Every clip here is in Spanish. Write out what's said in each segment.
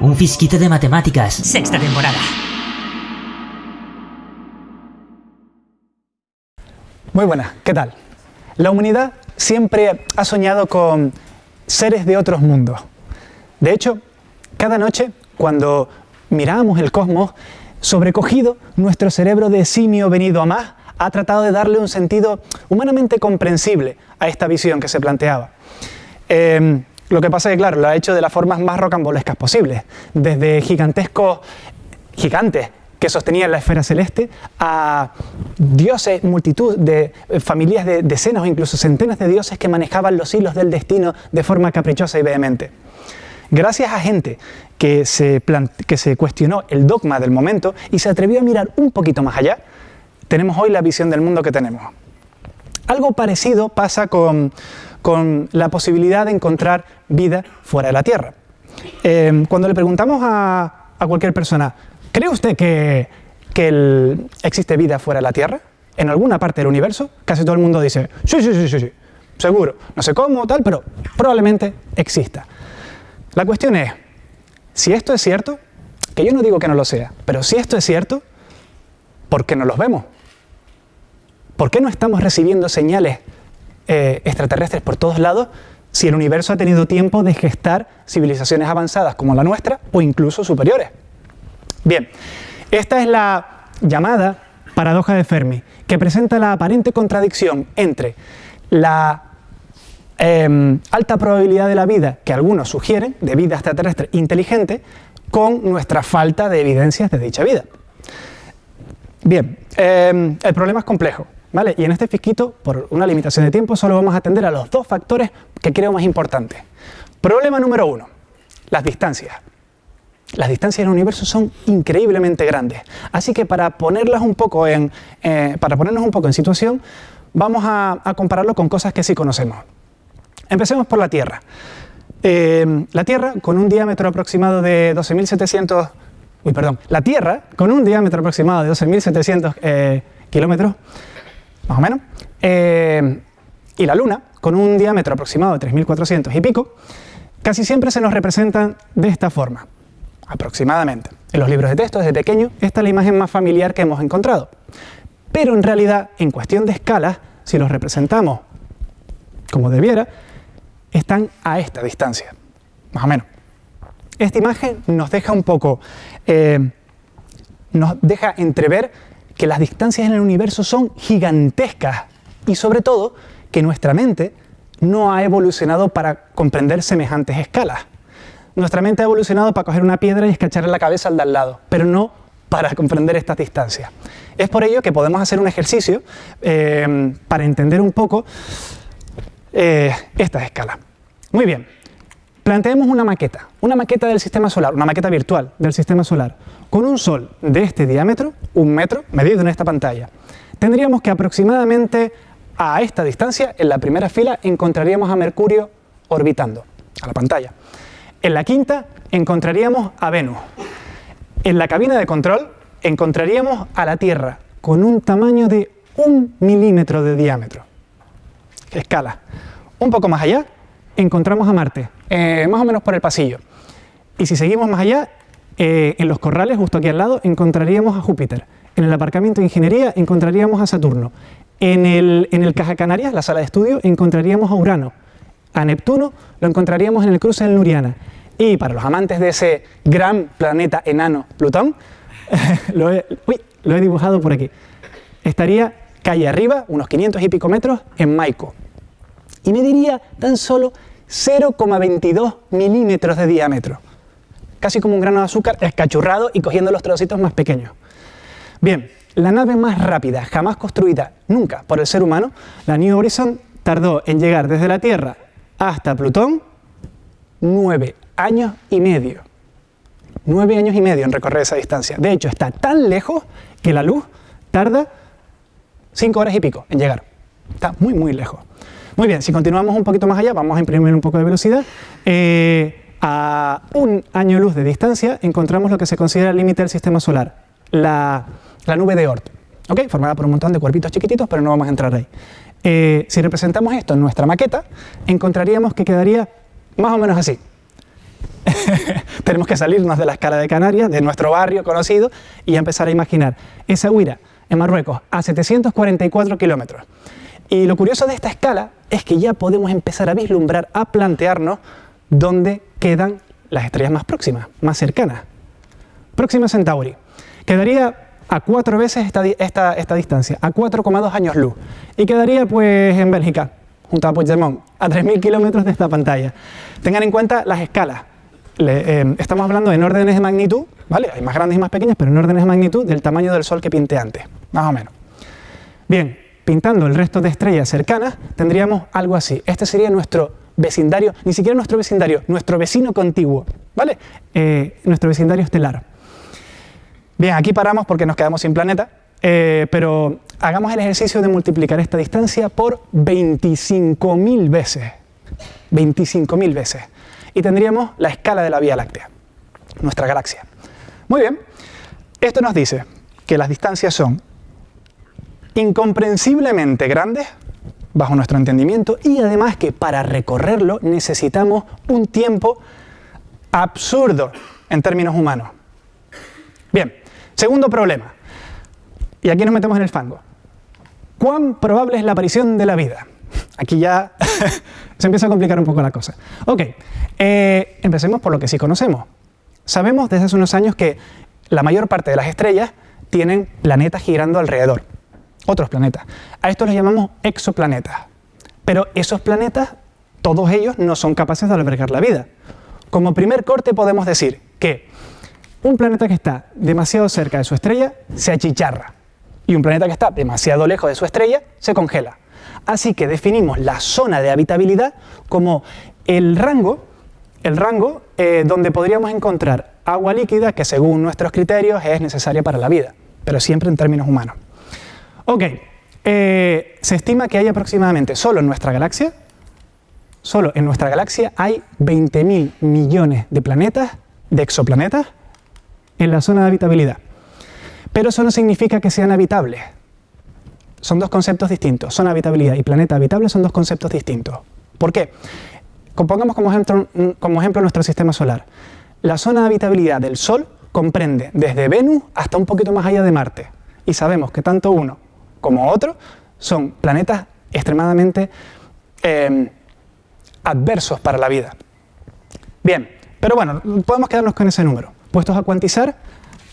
Un fisquito de matemáticas. Sexta temporada. Muy buenas, ¿qué tal? La humanidad siempre ha soñado con seres de otros mundos. De hecho, cada noche, cuando miramos el cosmos, sobrecogido, nuestro cerebro de simio venido a más ha tratado de darle un sentido humanamente comprensible a esta visión que se planteaba. Em, lo que pasa es que, claro, lo ha hecho de las formas más rocambolescas posibles, desde gigantescos gigantes que sostenían la esfera celeste, a dioses, multitud de eh, familias de decenas o incluso centenas de dioses que manejaban los hilos del destino de forma caprichosa y vehemente. Gracias a gente que se, cuestionó el dogma del momento y se atrevió a mirar un poquito más allá, tenemos hoy la visión del mundo que tenemos. Algo parecido pasa con, la posibilidad de encontrar vida fuera de la Tierra. Eh, cuando le preguntamos a, a cualquier persona, ¿Cree usted que, existe vida fuera de la Tierra? ¿En alguna parte del universo? Casi todo el mundo dice, sí, sí, sí, sí, sí, seguro. No sé cómo, tal, pero probablemente exista. La cuestión es, si esto es cierto, que yo no digo que no lo sea, pero si esto es cierto, ¿por qué no los vemos? ¿Por qué no estamos recibiendo señales eh, extraterrestres por todos lados si el universo ha tenido tiempo de gestar civilizaciones avanzadas como la nuestra o incluso superiores? Bien, esta es la llamada paradoja de Fermi, que presenta la aparente contradicción entre la em, alta probabilidad de la vida que algunos sugieren, de vida extraterrestre inteligente, con nuestra falta de evidencias de dicha vida. Bien, em, el problema es complejo, ¿vale? Y en este fisquito, por una limitación de tiempo, solo vamos a atender a los dos factores que creo más importantes. Problema número uno, las distancias. Las distancias en el universo son increíblemente grandes. Así que para, ponerlas un poco en, eh, para ponernos un poco en situación, vamos a, compararlo con cosas que sí conocemos. Empecemos por la Tierra. Eh, la Tierra, con un diámetro aproximado de 12.700... Uy, perdón. La Tierra, con un diámetro aproximado de 12.700 eh, kilómetros, más o menos, y la Luna, con un diámetro aproximado de 3.400 y pico, casi siempre se nos representan de esta forma aproximadamente. En los libros de texto, desde pequeño, esta es la imagen más familiar que hemos encontrado. Pero en realidad, en cuestión de escala, si los representamos como debiera, están a esta distancia, más o menos. Esta imagen nos deja un poco, eh, nos deja entrever que las distancias en el universo son gigantescas y sobre todo que nuestra mente no ha evolucionado para comprender semejantes escalas. Nuestra mente ha evolucionado para coger una piedra y escacharle la cabeza al de al lado, pero no para comprender estas distancias. Es por ello que podemos hacer un ejercicio eh, para entender un poco eh, estas escalas. Muy bien, planteemos una maqueta, una maqueta del sistema solar, una maqueta virtual del sistema solar, con un sol de este diámetro, un metro, medido en esta pantalla. Tendríamos que aproximadamente a esta distancia, en la primera fila, encontraríamos a Mercurio orbitando a la pantalla. En la quinta encontraríamos a Venus. En la cabina de control encontraríamos a la Tierra con un tamaño de un milímetro de diámetro. Escala. Un poco más allá encontramos a Marte, eh, más o menos por el pasillo. Y si seguimos más allá, eh, en los corrales, justo aquí al lado, encontraríamos a Júpiter. En el aparcamiento de ingeniería encontraríamos a Saturno. En el, en el Caja Canarias, la sala de estudio, encontraríamos a Urano a Neptuno lo encontraríamos en el cruce del Nuriana. Y para los amantes de ese gran planeta enano Plutón, lo, he, dibujado por aquí. Estaría calle arriba, unos 500 y pico metros, en Maico. Y mediría tan solo 0,22 milímetros de diámetro. Casi como un grano de azúcar escachurrado y cogiendo los trocitos más pequeños. Bien, la nave más rápida jamás construida nunca por el ser humano, la New Horizon, tardó en llegar desde la Tierra hasta Plutón, nueve años y medio. Nueve años y medio en recorrer esa distancia. De hecho, está tan lejos que la luz tarda cinco horas y pico en llegar. Está muy, muy lejos. Muy bien, si continuamos un poquito más allá, vamos a imprimir un poco de velocidad. Eh, a un año luz de distancia encontramos lo que se considera el límite del sistema solar, la, la nube de Oort. ¿ok? Formada por un montón de cuerpitos chiquititos, pero no vamos a entrar ahí. Eh, si representamos esto en nuestra maqueta, encontraríamos que quedaría más o menos así. Tenemos que salirnos de la escala de Canarias, de nuestro barrio conocido, y empezar a imaginar esa huira en Marruecos a 744 kilómetros. Y lo curioso de esta escala es que ya podemos empezar a vislumbrar, a plantearnos dónde quedan las estrellas más próximas, más cercanas. Próxima Centauri. Quedaría a cuatro veces esta, esta, distancia, a 4,2 años luz. Y quedaría pues en Bélgica, junto a Puigdemont, a 3.000 kilómetros de esta pantalla. Tengan en cuenta las escalas. Eh, estamos hablando en órdenes de magnitud, ¿vale? Hay más grandes y más pequeñas, pero en órdenes de magnitud del tamaño del Sol que pinte antes, más o menos. Bien, pintando el resto de estrellas cercanas, tendríamos algo así. Este sería nuestro vecindario, ni siquiera nuestro vecindario, nuestro vecino contiguo, ¿vale? Eh, nuestro vecindario estelar. Bien, aquí paramos porque nos quedamos sin planeta, eh, pero hagamos el ejercicio de multiplicar esta distancia por 25.000 veces. 25.000 veces. Y tendríamos la escala de la Vía Láctea, nuestra galaxia. Muy bien, esto nos dice que las distancias son incomprensiblemente grandes bajo nuestro entendimiento y además que para recorrerlo necesitamos un tiempo absurdo en términos humanos. Bien, Segundo problema, y aquí nos metemos en el fango. ¿Cuán probable es la aparición de la vida? Aquí ya se empieza a complicar un poco la cosa. Ok, eh, empecemos por lo que sí conocemos. Sabemos desde hace unos años que la mayor parte de las estrellas tienen planetas girando alrededor, otros planetas. A estos los llamamos exoplanetas. Pero esos planetas, todos ellos no son capaces de albergar la vida. Como primer corte podemos decir que un planeta que está demasiado cerca de su estrella se achicharra y un planeta que está demasiado lejos de su estrella se congela. Así que definimos la zona de habitabilidad como el rango, el rango eh, donde podríamos encontrar agua líquida que según nuestros criterios es necesaria para la vida, pero siempre en términos humanos. Ok, eh, se estima que hay aproximadamente solo en nuestra galaxia, solo en nuestra galaxia hay 20.000 millones de planetas, de exoplanetas, en la zona de habitabilidad. Pero eso no significa que sean habitables. Son dos conceptos distintos. Zona habitabilidad y planeta habitable son dos conceptos distintos. ¿Por qué? Compongamos como ejemplo, como ejemplo nuestro sistema solar. La zona de habitabilidad del Sol comprende desde Venus hasta un poquito más allá de Marte. Y sabemos que tanto uno como otro son planetas extremadamente eh, adversos para la vida. Bien, pero bueno, podemos quedarnos con ese número. Puestos a cuantizar,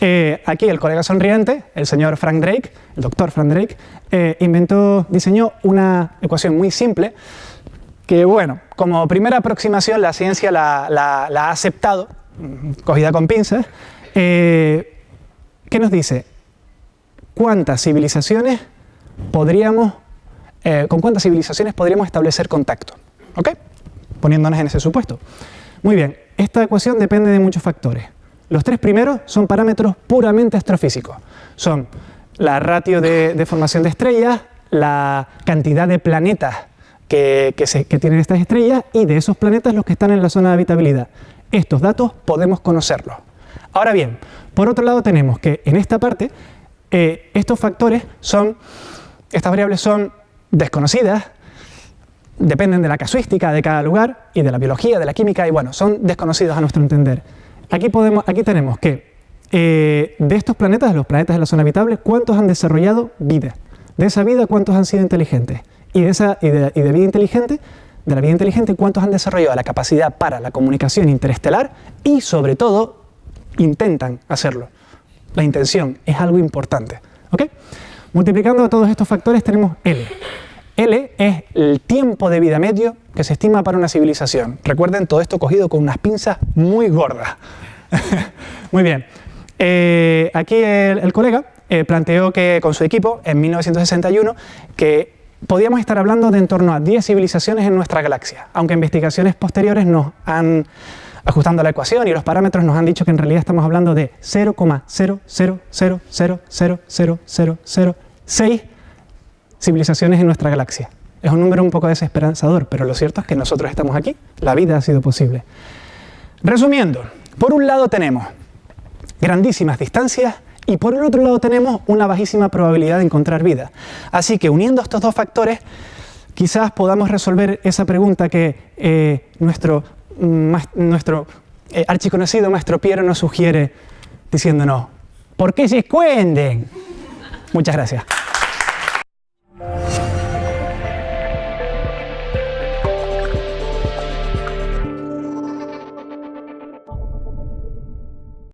eh, aquí el colega sonriente, el señor Frank Drake, el doctor Frank Drake, eh, inventó, diseñó una ecuación muy simple que, bueno, como primera aproximación la ciencia la, ha aceptado, cogida con pinzas, eh, ¿qué nos dice? ¿Cuántas civilizaciones podríamos, con cuántas civilizaciones podríamos establecer contacto? ¿Ok? Poniéndonos en ese supuesto. Muy bien, esta ecuación depende de muchos factores. Los tres primeros son parámetros puramente astrofísicos. Son la ratio de, formación de estrellas, la cantidad de planetas que, tienen estas estrellas y de esos planetas los que están en la zona de habitabilidad. Estos datos podemos conocerlos. Ahora bien, por otro lado tenemos que en esta parte eh, estos factores son, estas variables son desconocidas, dependen de la casuística de cada lugar y de la biología, de la química y bueno, son desconocidos a nuestro entender. Aquí, podemos, aquí tenemos que eh, de estos planetas, de los planetas de la zona habitable, ¿cuántos han desarrollado vida? De esa vida, ¿cuántos han sido inteligentes? Y de, esa, de, vida inteligente, de la vida inteligente, ¿cuántos han desarrollado la capacidad para la comunicación interestelar? Y sobre todo, intentan hacerlo. La intención es algo importante. ¿ok? Multiplicando todos estos factores tenemos L. L es el tiempo de vida medio que se estima para una civilización. Recuerden todo esto cogido con unas pinzas muy gordas. muy bien. Eh, aquí el, colega eh, planteó que con su equipo, en 1961, que podíamos estar hablando de en torno a 10 civilizaciones en nuestra galaxia, aunque investigaciones posteriores nos han, ajustando la ecuación y los parámetros, nos han dicho que en realidad estamos hablando de 0,000000006 civilizaciones en nuestra galaxia. Es un número un poco desesperanzador, pero lo cierto es que nosotros estamos aquí, la vida ha sido posible. Resumiendo, por un lado tenemos grandísimas distancias y por el otro lado tenemos una bajísima probabilidad de encontrar vida. Así que uniendo estos dos factores, quizás podamos resolver esa pregunta que eh, nuestro, nuestro eh, archiconocido Maestro Piero nos sugiere diciéndonos, ¿por qué se escuenden? Muchas gracias.